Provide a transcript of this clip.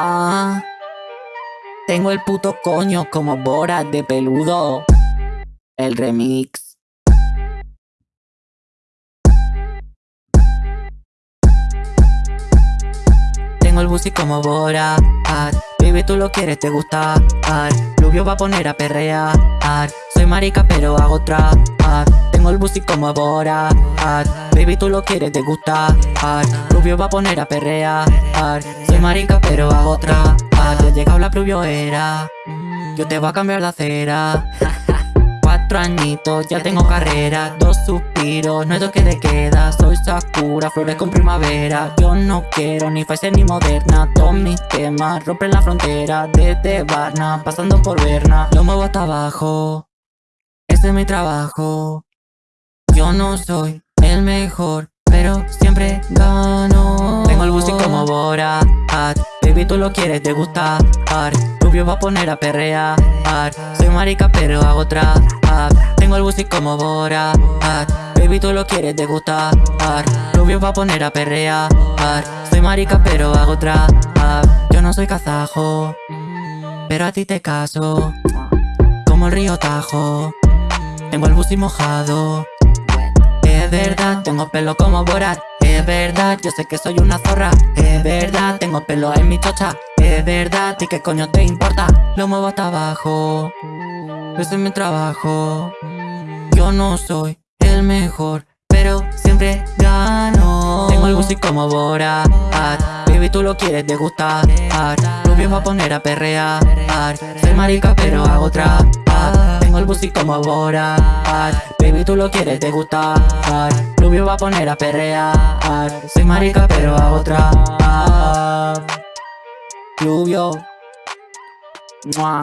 Ah, tengo el puto coño como Borat de peludo. El remix. Tengo el busi como Borat. Baby, tú lo quieres, te gusta. Rubio va a poner a perrear. Soy marica, pero hago trap. Tengo el busi como Borat. Baby, tú lo quieres, te gusta. Rubio va a poner a perrear. Soy marica, pero hago trap. Ya llegado la era Yo te voy a cambiar la acera. Cuatro añitos, ya tengo carrera Dos suspiros, no es lo que te queda Soy Sakura, flores con primavera Yo no quiero ni Pfizer ni Moderna Todos mis temas rompen la frontera Desde Varna, pasando por Berna Lo muevo hasta abajo Ese es mi trabajo Yo no soy el mejor Pero siempre gano. Tengo el busi como Bora Baby, tú lo quieres, te gusta. Rubio va a poner a perrear. Soy marica, pero hago trap. Tengo el busi como Bora Baby, tú lo quieres, te gusta. Rubio va a poner a perrear. Soy marica, pero hago trap. Yo no soy kazajo Pero a ti te caso. Como el río Tajo. Tengo el busi mojado Es verdad, tengo pelo como Borat. Es verdad, yo sé que soy una zorra. Es verdad, tengo pelo en mi chocha. Es verdad, ¿y qué coño te importa? Lo muevo hasta abajo Ese es mi trabajo. Yo no soy el mejor Pero siempre gano. Tengo el busi como Bora Baby, tú lo quieres, te gusta Rubio va a poner a perrear. Soy marica pero hago trap tengo el busi como Bora Baby, tú lo quieres, te gusta. Rubio va a poner a perrear. Soy marica pero a otra. Rubio. Mua.